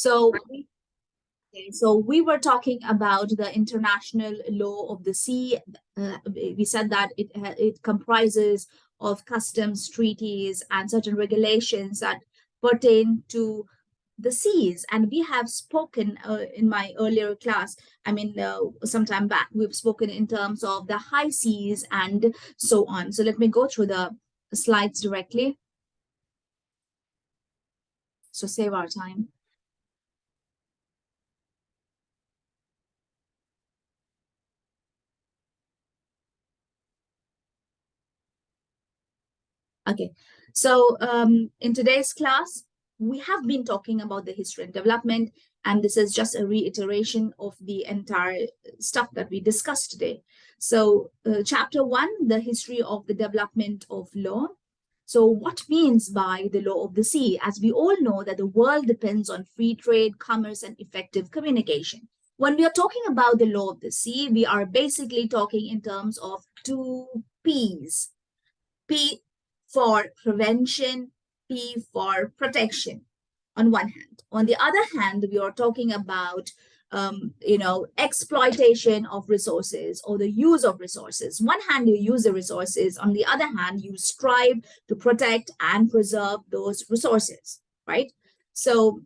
So, so we were talking about the international law of the sea. Uh, we said that it it comprises of customs, treaties, and certain regulations that pertain to the seas. And we have spoken uh, in my earlier class i mean uh, some time back we've spoken in terms of the high seas and so on. So let me go through the slides directly. So save our time okay so um, in today's class we have been talking about the history and development, and this is just a reiteration of the entire stuff that we discussed today. So uh, chapter one, the history of the development of law. So what means by the law of the sea? As we all know that the world depends on free trade, commerce, and effective communication. When we are talking about the law of the sea, we are basically talking in terms of two P's. P for prevention P for protection on one hand. On the other hand, we are talking about um, you know, exploitation of resources or the use of resources. One hand, you use the resources. On the other hand, you strive to protect and preserve those resources, right? So,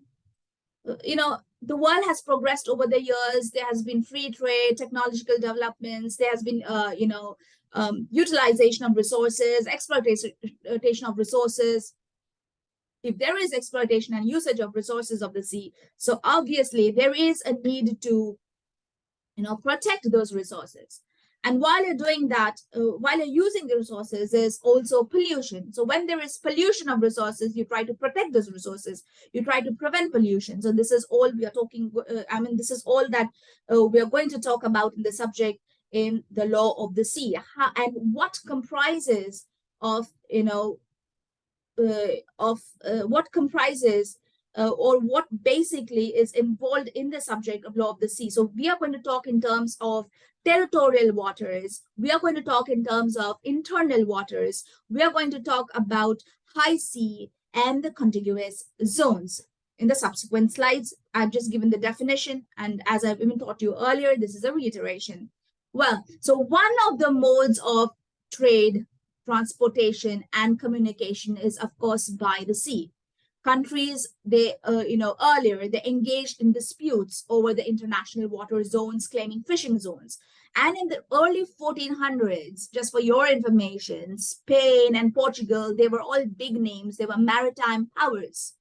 you know, the world has progressed over the years. There has been free trade, technological developments. There has been, uh, you know, um, utilization of resources, exploitation of resources, if there is exploitation and usage of resources of the sea, so obviously there is a need to, you know, protect those resources. And while you're doing that, uh, while you're using the resources, there's also pollution. So when there is pollution of resources, you try to protect those resources. You try to prevent pollution. So this is all we are talking, uh, I mean, this is all that uh, we are going to talk about in the subject in the law of the sea. How, and what comprises of, you know, uh, of uh, what comprises uh, or what basically is involved in the subject of law of the sea. So we are going to talk in terms of territorial waters. We are going to talk in terms of internal waters. We are going to talk about high sea and the contiguous zones. In the subsequent slides, I've just given the definition. And as I've even taught you earlier, this is a reiteration. Well, so one of the modes of trade transportation and communication is of course by the sea. Countries they uh, you know earlier they engaged in disputes over the international water zones claiming fishing zones. And in the early 1400s just for your information spain and portugal they were all big names. They were maritime powers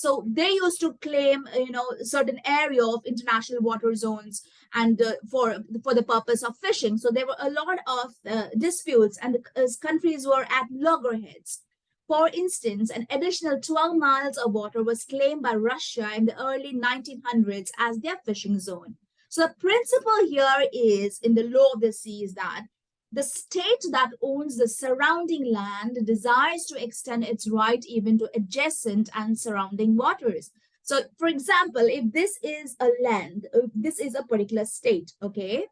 so they used to claim, you know, certain area of international water zones and uh, for for the purpose of fishing. So there were a lot of uh, disputes, and the uh, countries were at loggerheads. For instance, an additional 12 miles of water was claimed by Russia in the early 1900s as their fishing zone. So the principle here is in the law of the sea is that the state that owns the surrounding land desires to extend its right even to adjacent and surrounding waters. So, for example, if this is a land, this is a particular state, okay?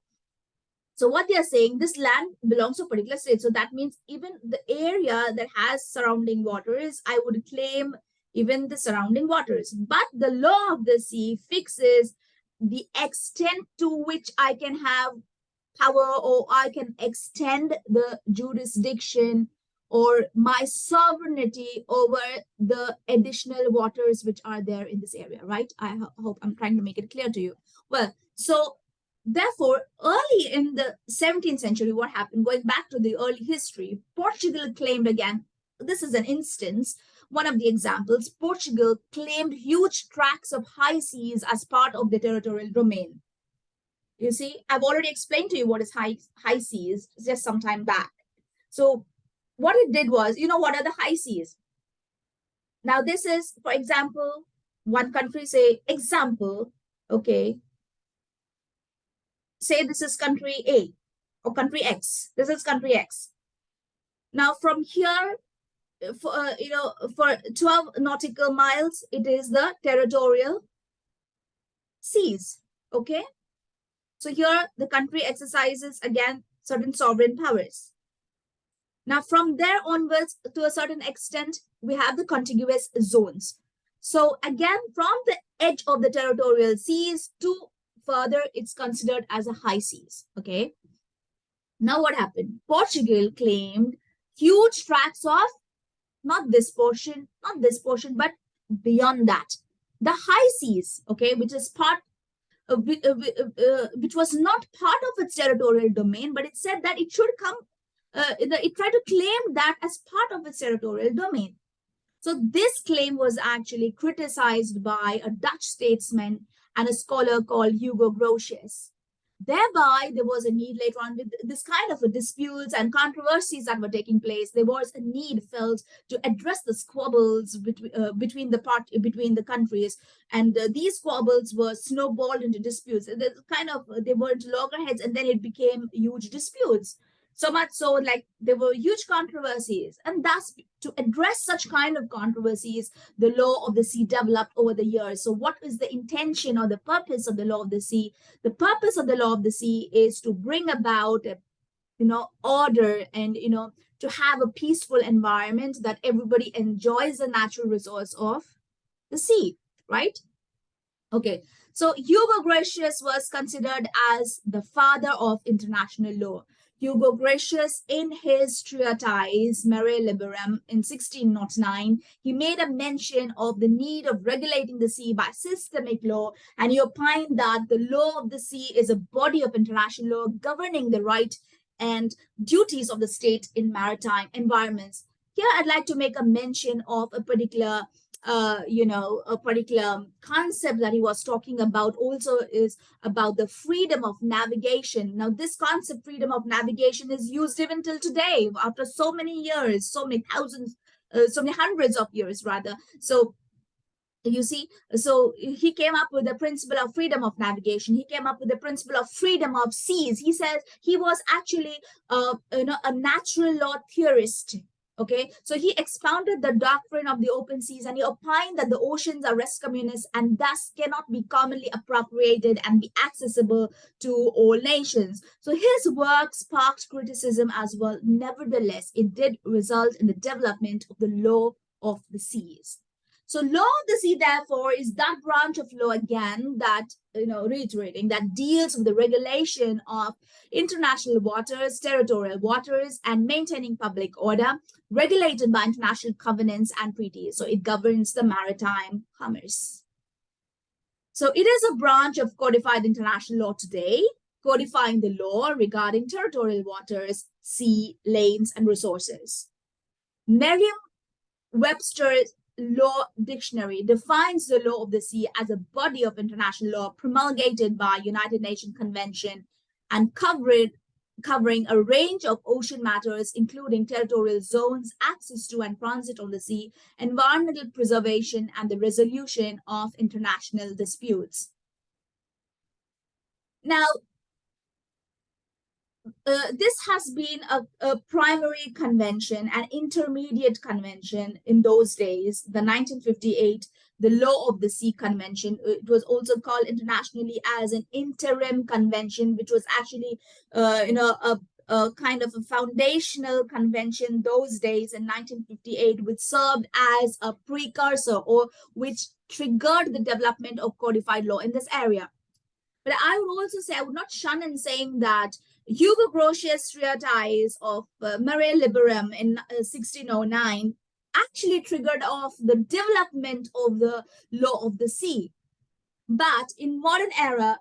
So what they are saying, this land belongs to a particular state. So that means even the area that has surrounding waters, I would claim even the surrounding waters. But the law of the sea fixes the extent to which I can have power or I can extend the jurisdiction or my sovereignty over the additional waters which are there in this area, right? I ho hope I'm trying to make it clear to you. Well, so therefore, early in the 17th century, what happened, going back to the early history, Portugal claimed again, this is an instance, one of the examples, Portugal claimed huge tracts of high seas as part of the territorial domain. You see, I've already explained to you what is high, high seas just some time back. So what it did was, you know, what are the high seas? Now this is, for example, one country say, example, okay, say this is country A or country X. This is country X. Now from here, for uh, you know, for 12 nautical miles, it is the territorial seas, okay? So here the country exercises again certain sovereign powers. Now from there onwards to a certain extent, we have the contiguous zones. So again, from the edge of the territorial seas to further, it's considered as a high seas, okay? Now what happened? Portugal claimed huge tracts of not this portion, not this portion, but beyond that. The high seas, okay, which is part Uh, uh, uh, which was not part of its territorial domain, but it said that it should come, uh, it tried to claim that as part of its territorial domain. So this claim was actually criticized by a Dutch statesman and a scholar called Hugo Grotius. Thereby, there was a need later on with this kind of disputes and controversies that were taking place. There was a need felt to address the squabbles between uh, between the part between the countries, and uh, these squabbles were snowballed into disputes. They kind of they were loggerheads, and then it became huge disputes. So much so, like there were huge controversies, and thus to address such kind of controversies, the law of the sea developed over the years. So, what is the intention or the purpose of the law of the sea? The purpose of the law of the sea is to bring about, you know, order and you know to have a peaceful environment that everybody enjoys the natural resource of the sea, right? Okay, so Hugo Grotius was considered as the father of international law. Hugo Grotius, in his treatise Mare Liberum in 1609, he made a mention of the need of regulating the sea by systemic law, and he opined that the law of the sea is a body of international law governing the right and duties of the state in maritime environments. Here, I'd like to make a mention of a particular uh, you know, a particular concept that he was talking about also is about the freedom of navigation. Now, this concept, freedom of navigation, is used even till today after so many years, so many thousands, uh, so many hundreds of years rather. So you see so he came up with the principle of freedom of navigation he came up with the principle of freedom of seas he says he was actually uh, you know a natural law theorist Okay, so he expounded the doctrine of the open seas and he opined that the oceans are res communis and thus cannot be commonly appropriated and be accessible to all nations. So his work sparked criticism as well. Nevertheless, it did result in the development of the law of the seas. So law of the sea, therefore, is that branch of law again that, you know, reiterating that deals with the regulation of international waters, territorial waters, and maintaining public order regulated by international covenants and treaties. So it governs the maritime commerce. So it is a branch of codified international law today, codifying the law regarding territorial waters, sea, lanes, and resources. Merriam-Webster's Law Dictionary defines the law of the sea as a body of international law promulgated by United Nations Convention and covered, covering a range of ocean matters, including territorial zones, access to and transit on the sea, environmental preservation, and the resolution of international disputes. Now, uh, this has been a, a, primary convention, an intermediate convention in those days, the 1958, the Law of the Sea Convention. It was also called internationally as an interim convention, which was actually, uh, you know, a, a kind of a foundational convention those days in 1958, which served as a precursor or which triggered the development of codified law in this area. But I would also say, I would not shun in saying that Hugo Grotius' treatise of uh, Mare Liberum in uh, 1609 actually triggered off the development of the law of the sea. But in modern era,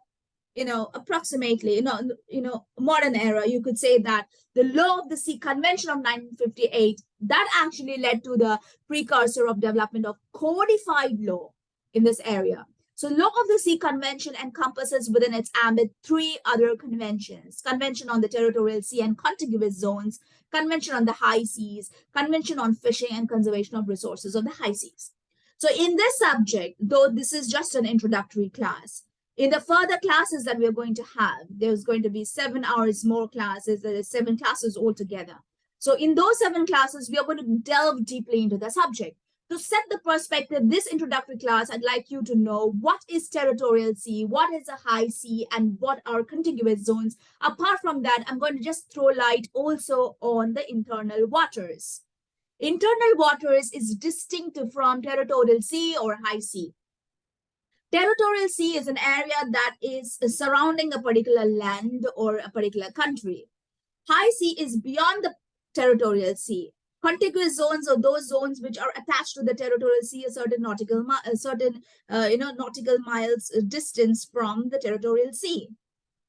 you know, approximately, you know, you know, modern era, you could say that the law of the sea convention of 1958, that actually led to the precursor of development of codified law in this area. So Law of the Sea Convention encompasses within its ambit three other conventions. Convention on the Territorial Sea and Contiguous Zones, Convention on the High Seas, Convention on Fishing and Conservation of Resources of the High Seas. So in this subject, though this is just an introductory class, in the further classes that we're going to have, there's going to be seven hours more classes, there are seven classes altogether. So in those seven classes, we are going to delve deeply into the subject. To set the perspective, this introductory class, I'd like you to know what is territorial sea, what is a high sea, and what are contiguous zones. Apart from that, I'm going to just throw light also on the internal waters. Internal waters is distinct from territorial sea or high sea. Territorial sea is an area that is surrounding a particular land or a particular country. High sea is beyond the territorial sea. Contiguous zones are those zones which are attached to the territorial sea a certain nautical, a certain uh, you know nautical miles distance from the territorial sea.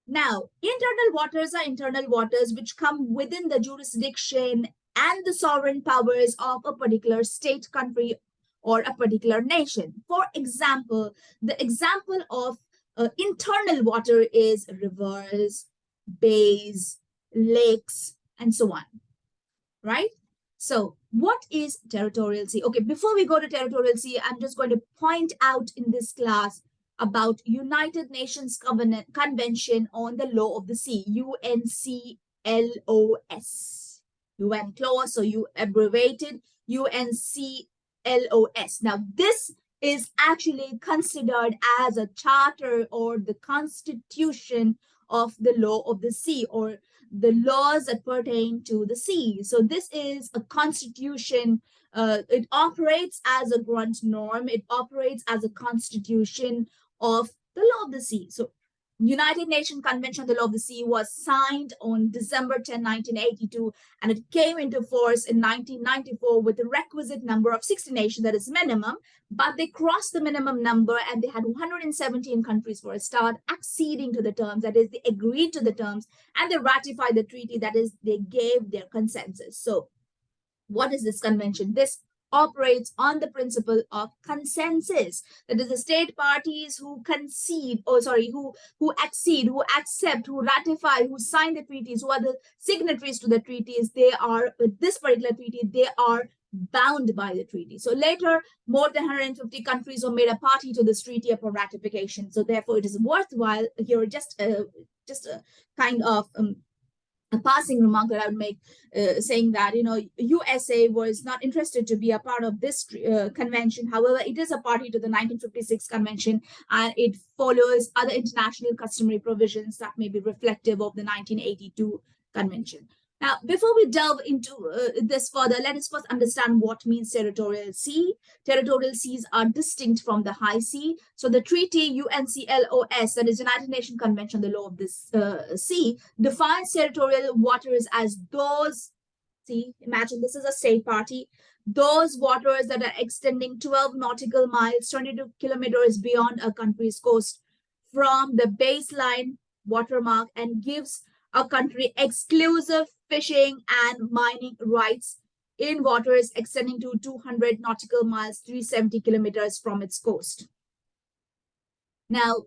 Now, internal waters are internal waters which come within the jurisdiction and the sovereign powers of a particular state, country, or a particular nation. For example, the example of uh, internal water is rivers, bays, lakes, and so on, right? So what is territorial sea? Okay, before we go to territorial sea, I'm just going to point out in this class about United Nations Covenant Convention on the Law of the Sea, UNCLOS. UN clause, so you abbreviated UNCLOS. Now, this is actually considered as a charter or the constitution of the law of the sea or the laws that pertain to the sea. So this is a constitution. Uh, it operates as a grundnorm. It operates as a constitution of the law of the sea. So United Nations Convention on the Law of the Sea was signed on December 10, 1982, and it came into force in 1994 with the requisite number of 60 nations, that is minimum, but they crossed the minimum number and they had 117 countries for a start, acceding to the terms, that is, they agreed to the terms, and they ratified the treaty, that is, they gave their consensus. So what is this convention? This operates on the principle of consensus. That is the state parties who concede or oh, sorry who who accede who accept who ratify who sign the treaties who are the signatories to the treaties they are with this particular treaty they are bound by the treaty. So later more than 150 countries were made a party to this treaty upon ratification. So therefore it is worthwhile here just a just a kind of um, a passing remark that I would make uh, saying that, you know, USA was not interested to be a part of this uh, convention. However, it is a party to the 1956 convention and it follows other international customary provisions that may be reflective of the 1982 convention. Now, before we delve into uh, this further, let us first understand what means territorial sea. Territorial seas are distinct from the high sea. So the treaty UNCLOS, that is United Nations Convention on the Law of the uh, Sea, defines territorial waters as those, see, imagine this is a state party, those waters that are extending 12 nautical miles, 22 kilometers beyond a country's coast from the baseline watermark and gives a country exclusive fishing and mining rights in waters extending to 200 nautical miles, 370 kilometers from its coast. Now,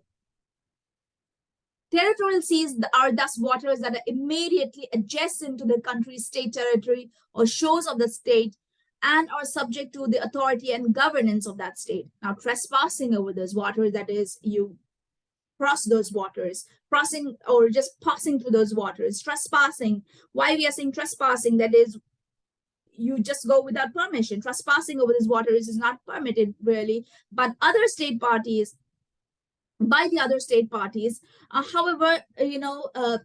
territorial seas are thus waters that are immediately adjacent to the country's state territory or shores of the state and are subject to the authority and governance of that state. Now, trespassing over those waters, that is, you cross those waters, crossing or just passing through those waters, trespassing. Why we are saying trespassing, that is, you just go without permission. Trespassing over these waters is not permitted really, but other state parties, by the other state parties, uh, however, you know, uh,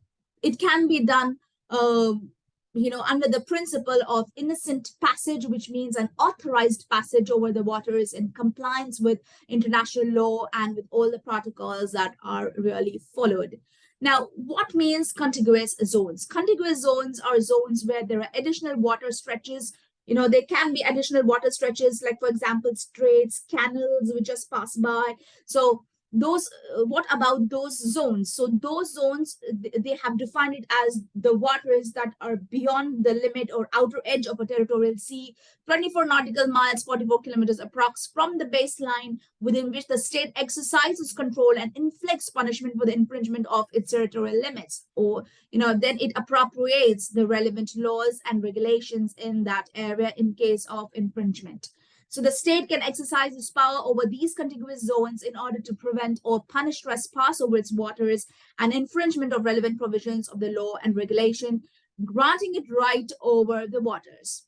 it can be done um, you know, under the principle of innocent passage, which means an authorized passage over the waters in compliance with international law and with all the protocols that are really followed. Now, what means contiguous zones? Contiguous zones are zones where there are additional water stretches. You know, there can be additional water stretches, like, for example, straits, canals, which just pass by. So those uh, what about those zones? So those zones they have defined it as the waters that are beyond the limit or outer edge of a territorial sea 24 nautical miles 44 kilometers approx from the baseline within which the state exercises control and inflicts punishment for the infringement of its territorial limits. Or you know then it appropriates the relevant laws and regulations in that area in case of infringement so the state can exercise its power over these contiguous zones in order to prevent or punish trespass over its waters and infringement of relevant provisions of the law and regulation, granting it right over the waters.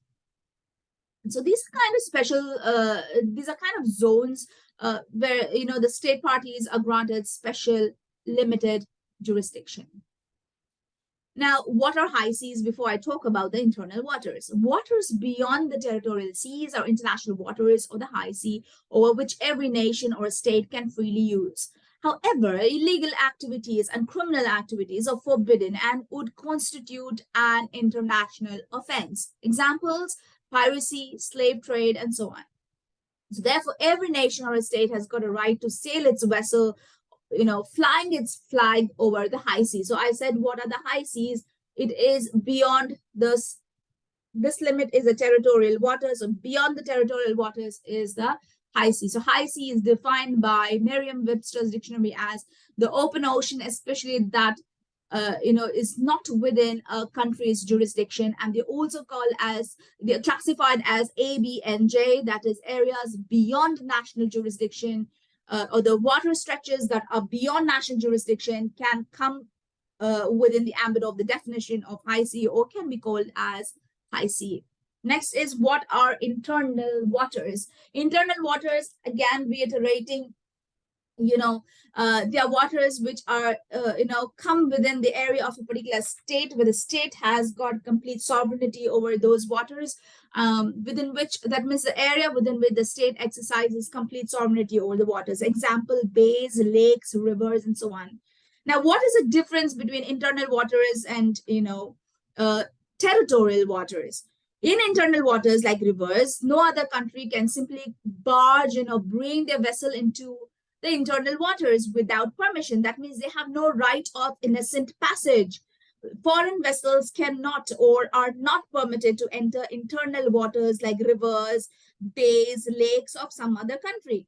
And so these kind of special, uh, these are kind of zones uh, where, you know, the state parties are granted special limited jurisdiction. Now, what are high seas before I talk about the internal waters? Waters beyond the territorial seas are international waters or the high sea over which every nation or state can freely use. However, illegal activities and criminal activities are forbidden and would constitute an international offense. Examples, piracy, slave trade, and so on. So therefore, every nation or state has got a right to sail its vessel you know, flying its flag over the high seas. So I said, what are the high seas? It is beyond this. This limit is the territorial waters, so beyond the territorial waters is the high sea. So high sea is defined by Merriam-Webster's dictionary as the open ocean, especially that uh, you know is not within a country's jurisdiction, and they also call as they're classified as ABNJ. That is areas beyond national jurisdiction uh, or the water stretches that are beyond national jurisdiction can come uh, within the ambit of the definition of high sea or can be called as high sea. Next is what are internal waters? Internal waters, again, reiterating you know, uh, there are waters which are, uh, you know, come within the area of a particular state where the state has got complete sovereignty over those waters, um, within which, that means the area within which the state exercises complete sovereignty over the waters. Example, bays, lakes, rivers, and so on. Now, what is the difference between internal waters and, you know, uh, territorial waters? In internal waters like rivers, no other country can simply barge, you know, bring their vessel into the internal waters without permission. That means they have no right of innocent passage. Foreign vessels cannot or are not permitted to enter internal waters like rivers, bays, lakes of some other country.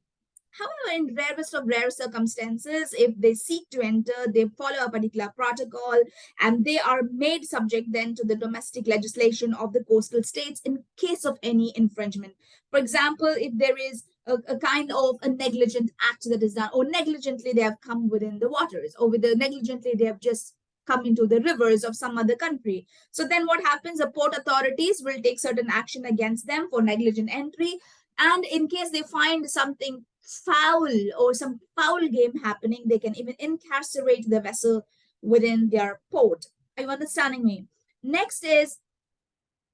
However, in rarest of rare circumstances, if they seek to enter, they follow a particular protocol and they are made subject then to the domestic legislation of the coastal states in case of any infringement. For example, if there is a, a, kind of a negligent act that is done or negligently they have come within the waters or with the negligently they have just come into the rivers of some other country. So then what happens? The port authorities will take certain action against them for negligent entry. And in case they find something foul or some foul game happening they can even incarcerate the vessel within their port. Are you understanding me? Next is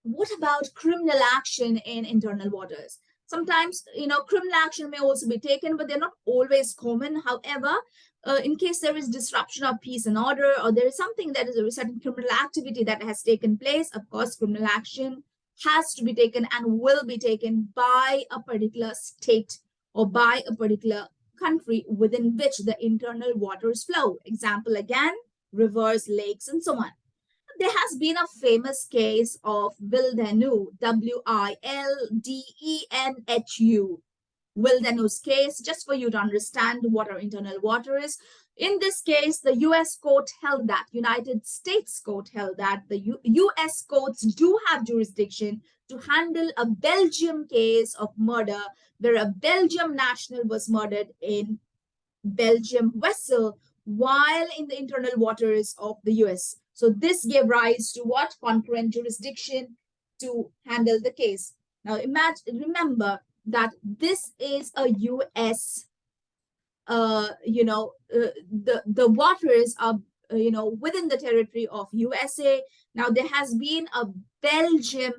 what about criminal action in internal waters? Sometimes, you know, criminal action may also be taken, but they're not always common. However, uh, in case there is disruption of peace and order, or there is something that is a certain criminal activity that has taken place, of course, criminal action has to be taken and will be taken by a particular state or by a particular country within which the internal waters flow. Example again, rivers, lakes, and so on there has been a famous case of WildhenU, W-I-L-D-E-N-H-U. Wildhenu's case, just for you to understand what our internal water is. In this case, the US court held that, United States court held that the U US courts do have jurisdiction to handle a Belgium case of murder where a Belgium national was murdered in Belgium vessel while in the internal waters of the US. So this gave rise to what? Concurrent jurisdiction to handle the case. Now imagine, remember that this is a US, uh, you know, uh, the, the waters are, uh, you know, within the territory of USA. Now there has been a Belgium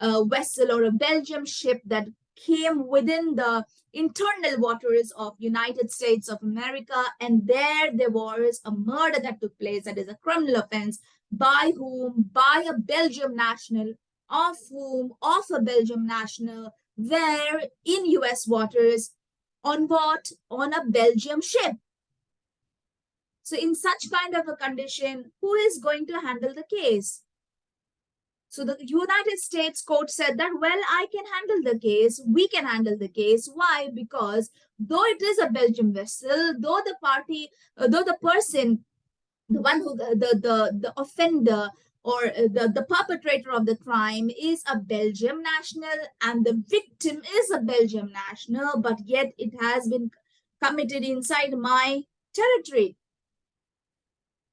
uh, vessel or a Belgium ship that came within the internal waters of United States of America. And there there was a murder that took place that is a criminal offense by whom? By a Belgium national, of whom? Of a Belgium national, there in US waters on what? On a Belgium ship. So in such kind of a condition, who is going to handle the case? So the United States court said that, well, I can handle the case. We can handle the case. Why? Because though it is a Belgium vessel, though the party, uh, though the person, the one who, the, the, the offender or uh, the, the perpetrator of the crime is a Belgium national and the victim is a Belgium national, but yet it has been committed inside my territory.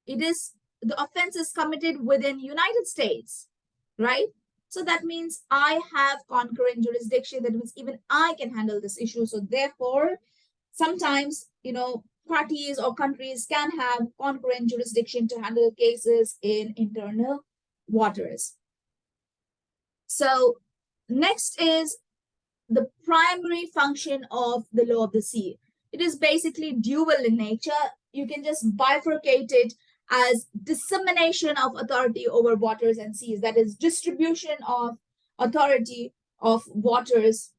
It is, the offense is committed within United States right? So that means I have concurrent jurisdiction. That means even I can handle this issue. So therefore, sometimes, you know, parties or countries can have concurrent jurisdiction to handle cases in internal waters. So next is the primary function of the law of the sea. It is basically dual in nature. You can just bifurcate it as dissemination of authority over waters and seas, that is distribution of authority of waters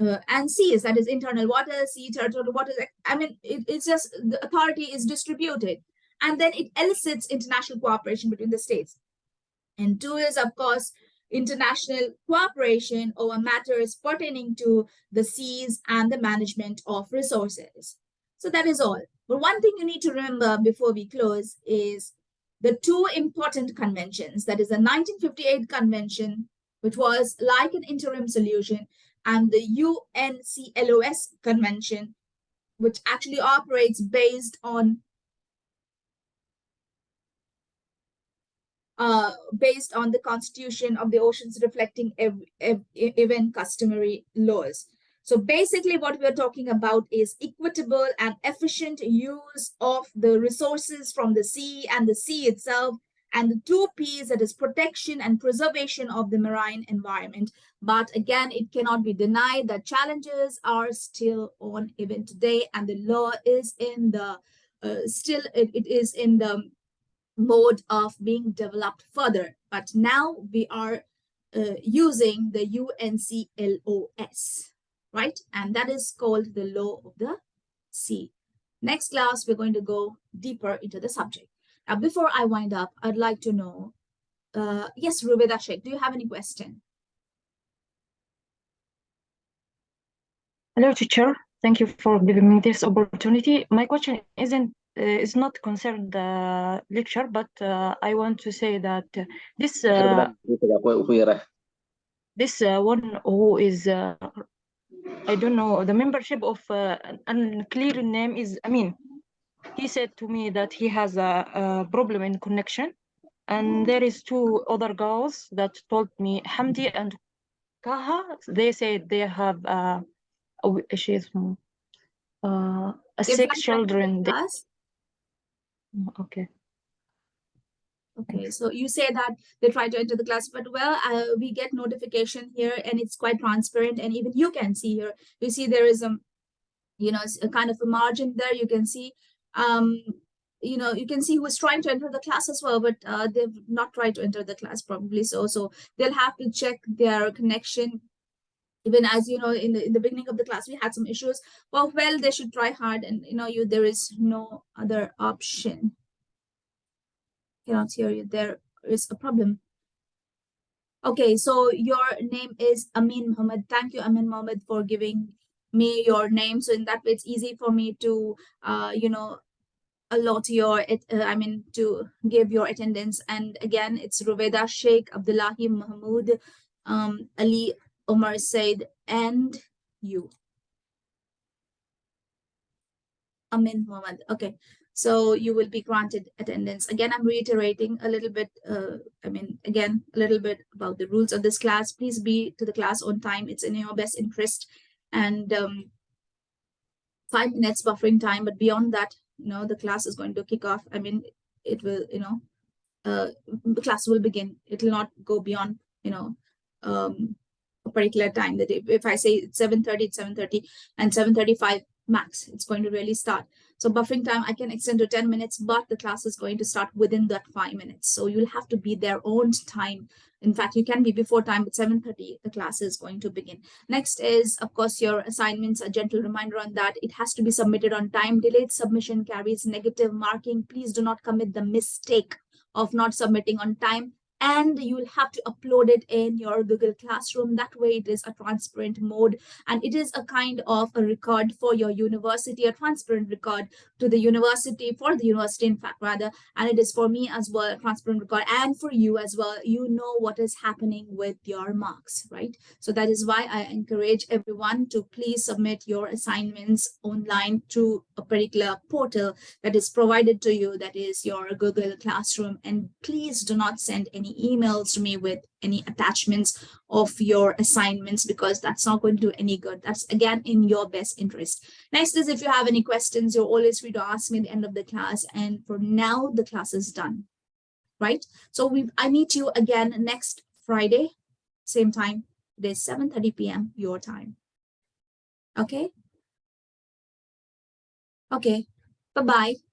uh, and seas, that is internal waters, sea, territorial waters. I mean, it, it's just the authority is distributed and then it elicits international cooperation between the states. And two is, of course, international cooperation over matters pertaining to the seas and the management of resources. So that is all. But one thing you need to remember before we close is the two important conventions, that is the 1958 convention, which was like an interim solution, and the UNCLOS convention, which actually operates based on uh, based on the constitution of the oceans reflecting ev ev even customary laws. So basically what we're talking about is equitable and efficient use of the resources from the sea and the sea itself and the two P's that is protection and preservation of the marine environment. But again, it cannot be denied that challenges are still on even today and the law is in the uh, still it, it is in the mode of being developed further. But now we are uh, using the UNCLOS right? And that is called the law of the sea. Next class, we're going to go deeper into the subject. Now, before I wind up, I'd like to know, uh, yes, Rubeda Sheikh, do you have any question? Hello, teacher. Thank you for giving me this opportunity. My question isn't uh, is not concerned the lecture, but uh, I want to say that this uh, this uh, one who is uh, I don't know, the membership of uh, an unclear name is Amin. He said to me that he has a, a problem in connection. And there is two other girls that told me, Hamdi and Kaha, they said they have uh, she's uh, six children. Okay. Okay, so you say that they try to enter the class, but well, uh, we get notification here and it's quite transparent and even you can see here, you see there is a, you know, a kind of a margin there, you can see, um, you know, you can see who is trying to enter the class as well, but uh, they've not tried to enter the class probably so, so they'll have to check their connection even as you know in the in the beginning of the class we had some issues well well they should try hard and you know you there is no other option cannot hear you. There is a problem. Okay, so your name is Amin Mohammed. Thank you, Amin Mohammed, for giving me your name. So in that way, it's easy for me to, uh, you know, allot your, uh, I mean, to give your attendance. And again, it's Ruveda Sheikh, Abdullahi Mahmoud, um, Ali Omar Said, and you. Amin Mohammed. Okay, so you will be granted attendance. Again, I'm reiterating a little bit, uh, I mean, again, a little bit about the rules of this class. Please be to the class on time. It's in your best interest. And um, five minutes buffering time, but beyond that, you know, the class is going to kick off. I mean, it will, you know, uh, the class will begin. It will not go beyond, you know, um, a particular time. That if, if I say it's 7.30, it's 7.30 and 7.35 max, it's going to really start. So buffering time, I can extend to 10 minutes, but the class is going to start within that five minutes. So you'll have to be there on time. In fact, you can be before time, but 7.30, the class is going to begin. Next is, of course, your assignments, a gentle reminder on that. It has to be submitted on time. Delayed submission carries negative marking. Please do not commit the mistake of not submitting on time and you'll have to upload it in your Google Classroom. That way it is a transparent mode and it is a kind of a record for your university, a transparent record to the university, for the university in fact rather, and it is for me as well, transparent record and for you as well. You know what is happening with your marks, right? So that is why I encourage everyone to please submit your assignments online to a particular portal that is provided to you, that is your Google Classroom, and please do not send any any emails to me with any attachments of your assignments because that's not going to do any good. That's again in your best interest. Next is if you have any questions, you're always free to ask me at the end of the class. And for now, the class is done, right? So we I meet you again next Friday, same time. It is 7.30 p.m. your time. Okay? Okay, bye-bye.